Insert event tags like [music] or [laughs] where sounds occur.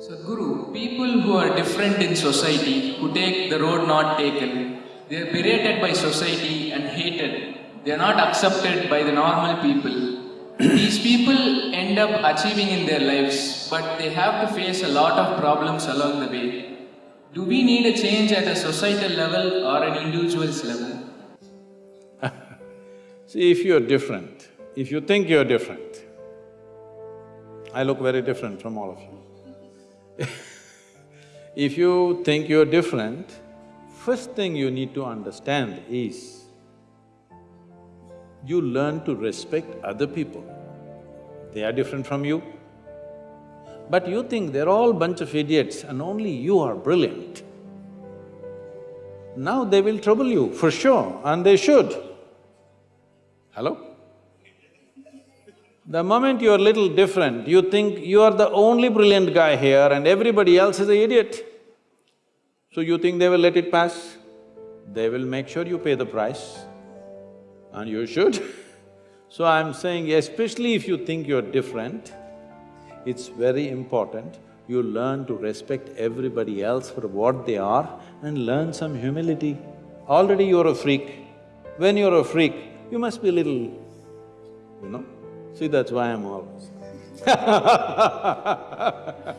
So, Guru, people who are different in society, who take the road not taken, they are berated by society and hated. They are not accepted by the normal people. These people end up achieving in their lives, but they have to face a lot of problems along the way. Do we need a change at a societal level or an individual's level? [laughs] See, if you're different, if you think you're different, I look very different from all of you. If you think you're different, first thing you need to understand is you learn to respect other people. They are different from you. But you think they're all bunch of idiots and only you are brilliant. Now they will trouble you, for sure, and they should. Hello? The moment you're little different, you think you are the only brilliant guy here and everybody else is an idiot. So you think they will let it pass? They will make sure you pay the price, and you should. [laughs] so I'm saying, especially if you think you're different, it's very important you learn to respect everybody else for what they are and learn some humility. Already you're a freak. When you're a freak, you must be little, you know. See, that's why I'm always [laughs]